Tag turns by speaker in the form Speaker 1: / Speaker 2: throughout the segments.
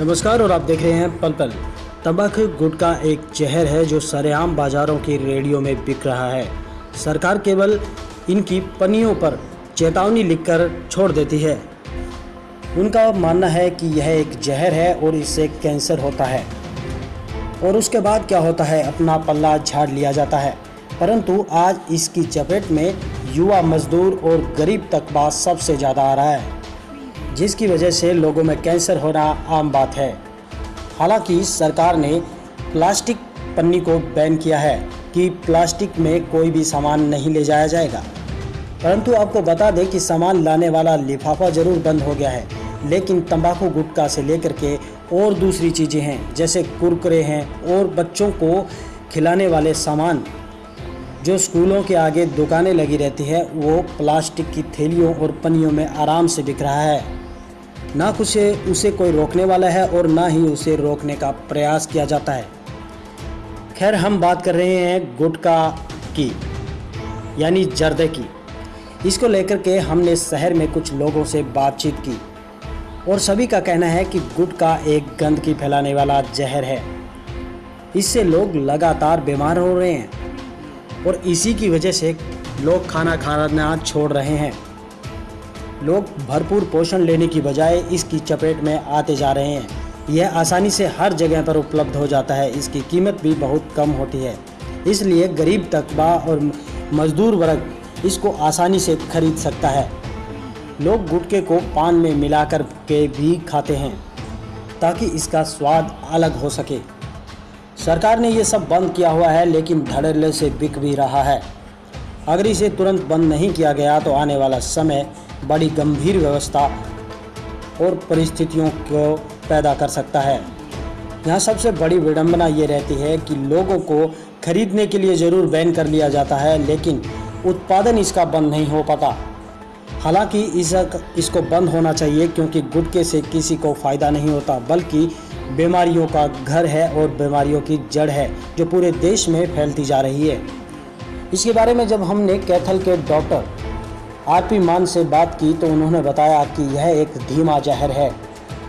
Speaker 1: नमस्कार और आप देख रहे हैं पल पल। तंबाकू गुटखा एक जहर है जो सरेआम बाजारों की रेडियो में बिक रहा है। सरकार केवल इनकी पनियों पर चेतावनी लिखकर छोड़ देती है। उनका मानना है कि यह एक जहर है और इससे कैंसर होता है। और उसके बाद क्या होता है, अपना पल्ला झाड़ लिया जाता है। परंतु आज इसकी चपेट में युवा मजदूर और गरीब तकबा सबसे ज़्यादा आ रहा है। जिसकी वजह से लोगों में कैंसर होना आम बात है। हालाँकि सरकार ने प्लास्टिक पन्नी को बैन किया है कि प्लास्टिक में कोई भी सामान नहीं ले जाया जाएगा। परंतु आपको बता दें कि सामान लाने वाला लिफाफा ज़रूर बंद हो गया है, लेकिन तंबाकू गुटखा से लेकर के और दूसरी चीज़ें हैं, जैसे कुरकुरे हैं और बच्चों को खिलाने वाले सामान। जो स्कूलों के आगे दुकानें लगी रहती है, वो प्लास्टिक की थैलियों और पनियों में आराम से बिक रहा है। ना कुछ उसे कोई रोकने वाला है और ना ही उसे रोकने का प्रयास किया जाता है। खैर, हम बात कर रहे हैं गुटखा की, यानी जर्दे की। इसको लेकर के हमने शहर में कुछ लोगों से बातचीत की और सभी का कहना है कि गुटखा एक गंदगी फैलाने वाला जहर है। इससे लोग लगातार बीमार हो रहे हैं और इसी की वजह से लोग खाना खाना छोड़ रहे हैं। लोग भरपूर पोषण लेने की बजाय इसकी चपेट में आते जा रहे हैं। यह आसानी से हर जगह पर उपलब्ध हो जाता है। इसकी कीमत भी बहुत कम होती है। इसलिए गरीब तकबा और मजदूर वर्ग इसको आसानी से खरीद सकता है। लोग गुटके को पान में मिलाकर के भी खाते हैं, ताकि इसका स्वाद अलग हो सके। सरकार ने ये सब बंद किया हुआ है, लेकिन धड़ल्ले से बिक भी रहा है। अगर इसे तुरंत बंद नहीं किया गया तो आने वाला समय बड़ी गंभीर व्यवस्था और परिस्थितियों को पैदा कर सकता है। यहाँ सबसे बड़ी विडंबना ये रहती है कि लोगों को खरीदने के लिए ज़रूर बैन कर लिया जाता है, लेकिन उत्पादन इसका बंद नहीं हो पाता। हालाँकि इस इसको बंद होना चाहिए क्योंकि गुटके से किसी को फ़ायदा नहीं होता, बल्कि बीमारियों का घर है और बीमारियों की जड़ है जो पूरे देश में फैलती जा रही है। इसके बारे में जब हमने कैथल के डॉक्टर आरपी मान से बात की तो उन्होंने बताया कि यह एक धीमा जहर है।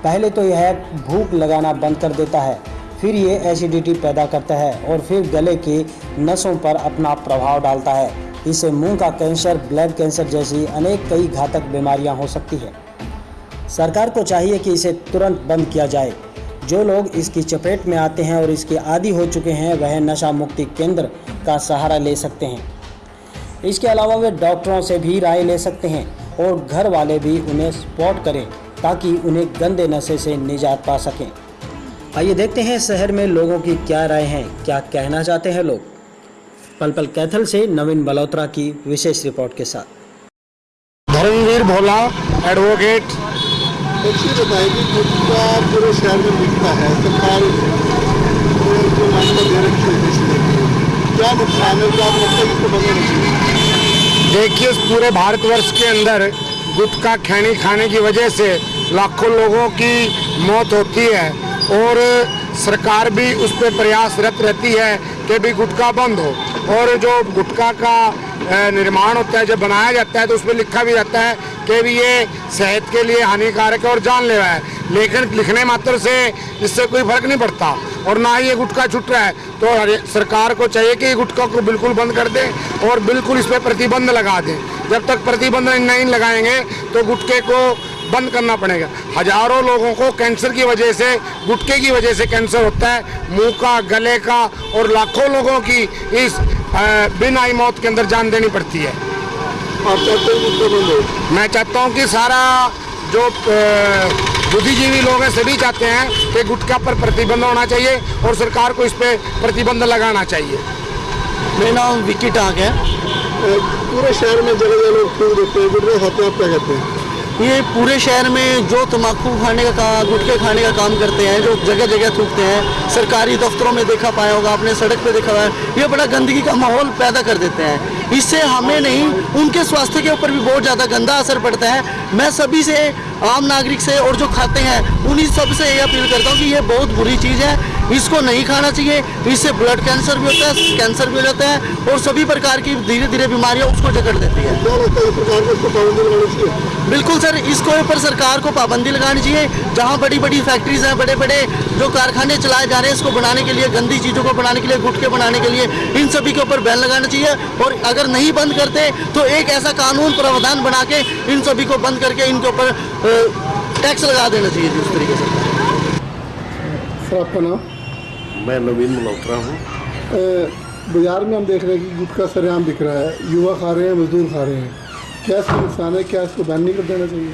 Speaker 1: पहले तो यह भूख लगाना बंद कर देता है, फिर ये एसिडिटी पैदा करता है और फिर गले की नसों पर अपना प्रभाव डालता है। इससे मुँह का कैंसर, ब्लड कैंसर जैसी अनेक कई घातक बीमारियाँ हो सकती है। सरकार को चाहिए कि इसे तुरंत बंद किया जाए। जो लोग इसकी चपेट में आते हैं और इसके आदि हो चुके हैं, वह नशा मुक्ति केंद्र का सहारा ले सकते हैं। इसके अलावा वे डॉक्टरों से भी राय ले सकते हैं और घर वाले भी उन्हें सपोर्ट करें ताकि उन्हें गंदे नशे से निजात पा सकें। आइए देखते हैं शहर में लोगों की क्या राय है क्या कहना चाहते हैं लोग। पल पल कैथल से नवीन बलोत्रा की विशेष रिपोर्ट के साथ।
Speaker 2: धर्मवीर भोला एडवोकेट
Speaker 3: पूरे शहर में मिलता है सरकार दे रखी है क्या नुकसान है, क्या
Speaker 2: देखिए, इस पूरे भारतवर्ष के अंदर गुटखा खैनी खाने की वजह से लाखों लोगों की मौत होती है और सरकार भी उस पर प्रयासरत रहती है कि भी गुटखा बंद हो। और जो गुटखा का निर्माण होता है, जब बनाया जाता है तो उसमें लिखा भी जाता है कि भी ये सेहत के लिए हानिकारक है और जानलेवा है। लेकिन लिखने मात्र से इससे कोई फ़र्क नहीं पड़ता। और ना ही ये गुटखा छुट रहा है। तो सरकार को चाहिए कि गुटखा को बिल्कुल बंद कर दें और बिल्कुल इस पर प्रतिबंध लगा दें। जब तक प्रतिबंध नहीं लगाएँगे तो गुटके को बंद करना पड़ेगा। हज़ारों लोगों को कैंसर की वजह से गुटके की वजह से कैंसर होता है। मुँह का गले का और लाखों लोगों की इस बिन आई मौत के अंदर जान देनी पड़ती है।
Speaker 3: आप चाहते हैं
Speaker 2: मैं चाहता हूँ कि सारा जो बुद्धिजीवी लोग हैं सभी चाहते हैं कि गुटखा पर प्रतिबंध होना चाहिए और सरकार को इस पर प्रतिबंध लगाना चाहिए।
Speaker 1: मेरा नाम विक्की टाक है।
Speaker 3: पूरे शहर में जगह जगह लोग फूल देते हैं गुटखा खाते हैं आप क्या कहते हैं।
Speaker 1: ये पूरे शहर में जो तम्बाकू खाने का काम गुटखे खाने का काम करते हैं, जो जगह जगह थूकते हैं, सरकारी दफ्तरों में देखा पाया होगा, आपने सड़क पे देखा हुआ है, ये बड़ा गंदगी का माहौल पैदा कर देते हैं। इससे हमें नहीं, उनके स्वास्थ्य के ऊपर भी बहुत ज़्यादा गंदा असर पड़ता है। मैं सभी से, आम नागरिक से और जो खाते हैं, उन्हीं सबसे ये अपील करता हूँ कि ये बहुत बुरी चीज़ है। इसको नहीं खाना चाहिए, इससे ब्लड कैंसर भी होता है कैंसर भी हो जाता है, और सभी प्रकार की धीरे धीरे बीमारियाँ उसको जकड़ देती है।
Speaker 4: बिल्कुल सर इसको ऊपर सरकार को पाबंदी लगानी चाहिए। जहाँ बड़ी बड़ी फैक्ट्रीज हैं बड़े बड़े जो कारखाने चलाए जा रहे हैं इसको बनाने के लिए गंदी चीज़ों को बनाने के लिए गुटके बनाने के लिए इन सभी के ऊपर बैन लगाना चाहिए। और अगर नहीं बंद करते तो एक ऐसा कानून प्रावधान बना के इन सभी को बंद करके इनके ऊपर टैक्स लगा देना चाहिए जी उस तरीके से।
Speaker 3: सर आपका नाम?
Speaker 5: मैं नवीन मल्होत्रा हूँ।
Speaker 3: बाज़ार में हम देख रहे हैं कि गुटखा सरेआम बिक रहा है युवा खा रहे हैं मजदूर खा रहे हैं। क्या इसका नुकसान है? क्या इसको बैन नहीं कर देना चाहिए?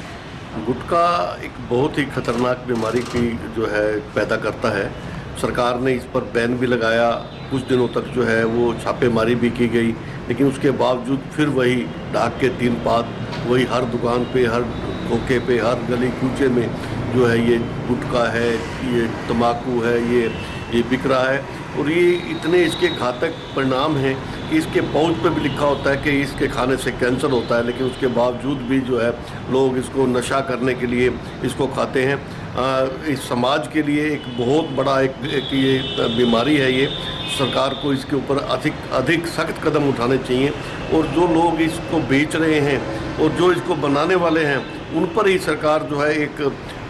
Speaker 5: गुटखा एक बहुत ही खतरनाक बीमारी की जो है, पैदा करता है। सरकार ने इस पर बैन भी लगाया। कुछ दिनों तक जो है, वो छापेमारी भी की गई। लेकिन उसके बावजूद फिर वही डाक के तीन पात, वही हर दुकान पे, हर धोखे पे, हर गली कूचे में जो है ये गुटखा है, ये तम्बाकू है, ये ये बिक रहा है। और ये इतने इसके घातक परिणाम हैं कि इसके पाउच पे भी लिखा होता है कि इसके खाने से कैंसर होता है लेकिन उसके बावजूद भी जो है लोग इसको नशा करने के लिए इसको खाते हैं। आ, इस समाज के लिए एक बहुत बड़ा एक, एक ये बीमारी है ये। सरकार को इसके ऊपर अधिक अधिक सख्त कदम उठाने चाहिए और जो लोग इसको बेच रहे हैं और जो इसको बनाने वाले हैं उन पर ही सरकार जो है एक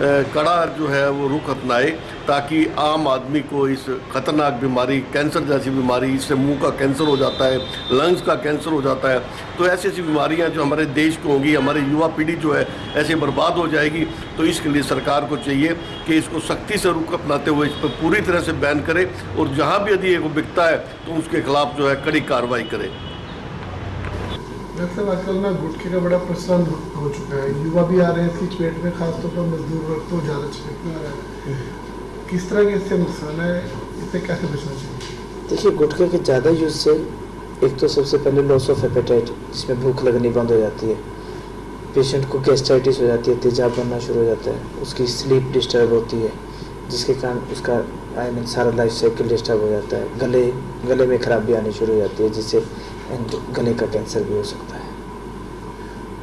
Speaker 5: कड़ा जो है वो रुख अपनाए ताकि आम आदमी को इस खतरनाक बीमारी, कैंसर जैसी बीमारी, इससे मुँह का कैंसर हो जाता है, लंग्स का कैंसर हो जाता है। तो ऐसी ऐसी बीमारियाँ जो हमारे देश को होंगी, हमारी युवा पीढ़ी जो है, ऐसे बर्बाद हो जाएगी। तो इसके लिए सरकार को चाहिए कि इसको सख्ती से रुख अपनाते हुए इस पर पूरी तरह से बैन करे और जहाँ भी यदि ये बिकता है तो उसके खिलाफ जो है कड़ी कार्रवाई करे।
Speaker 3: डॉक्टर साहब आजकल ना गुटखे का बड़ा प्रचलन हो चुका है। युवा भी आ रहे हैं इसकी चपेट में खासतौर पर मजदूर वर्ग तो ज़्यादा चपेट में आ रहा है। किस तरह के इससे नुकसान है इससे कैसे बचना चाहिए?
Speaker 6: देखिए, गुटखे के ज़्यादा यूज़ से एक तो सबसे पहले लॉस ऑफ़ एपेटाइट जिसमें भूख लगनी बंद हो जाती है। पेशेंट को गैस्ट्राइटिस हो जाती है, तेजाब बनना शुरू हो जाता है। उसकी स्लीप डिस्टर्ब होती है, जिसके कारण उसका आई मीन सारा लाइफ साइकिल डिस्टर्ब हो जाता है। गले गले में खराबी आनी शुरू हो जाती है, जिससे एंड गले का कैंसर भी हो सकता है।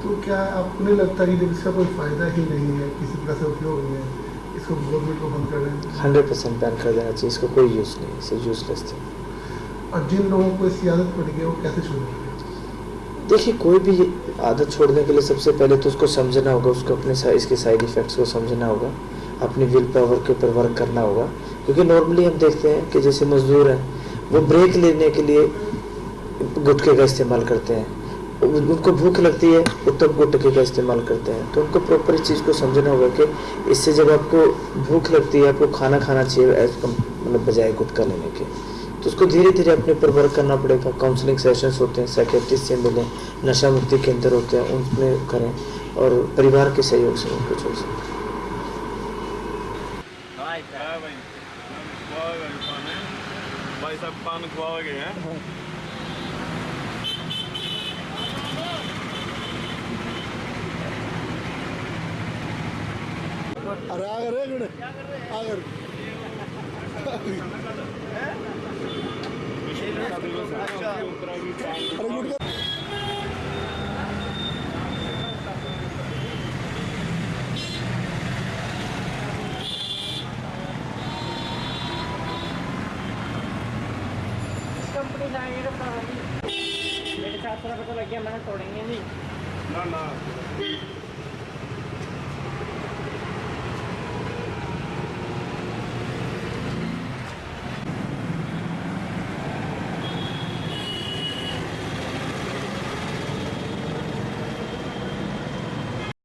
Speaker 3: तो क्या आपको नहीं लगता कि जब इसका कोई फ़ायदा ही नहीं है किसी प्रकार से उपयोग नहीं है इसको गवर्नमेंट को बंद कर दें
Speaker 6: हंड्रेड परसेंट बैन कर देना चाहिए इसका कोई यूज़ नहीं है इसे यूजलेस थी
Speaker 3: और जिन लोगों को इसकी आदत पड़ गई वो कैसे छोड़ेंगे
Speaker 6: देखिए कोई भी आदत छोड़ने के लिए सबसे पहले तो उसको समझना होगा उसको अपने सा- इसके साइड इफ़ेक्ट्स को समझना होगा अपनी विल पावर के ऊपर वर्क करना होगा क्योंकि नॉर्मली हम देखते हैं कि जैसे मजदूर हैं वो ब्रेक लेने के लिए गुटखे का इस्तेमाल करते हैं। उनको भूख लगती है, वो तब गुटखे का इस्तेमाल करते हैं। तो उनको प्रॉपर इस चीज़ को समझना होगा कि इससे जब आपको भूख लगती है, आपको खाना खाना चाहिए एज कम मतलब बजाय गुटखा लेने के। तो उसको धीरे धीरे अपने ऊपर वर्क करना पड़ेगा। काउंसलिंग सेशंस होते हैं साइकेट्रिस्ट से मिलें, नशा मुक्ति केंद्र होते हैं उनमें करें और परिवार के सहयोग से उनको छोड़ सकते
Speaker 7: भाई साहब, पान खुआओगे हैं।
Speaker 3: अरे आगर एक मिनट आगर अरे गुटखा
Speaker 8: कंपनी जाएँगे तो मेरे साथ थोड़ा पता लग गया मैंने तोड़ेंगे नहीं।
Speaker 7: ना ना।